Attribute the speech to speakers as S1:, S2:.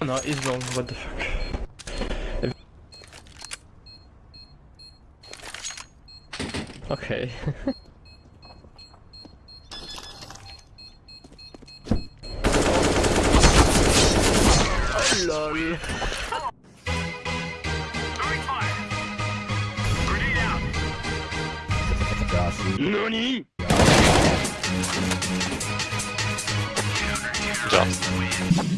S1: No, he's wrong. What the fuck? Okay. oh, lol.
S2: NANI?
S3: Jump.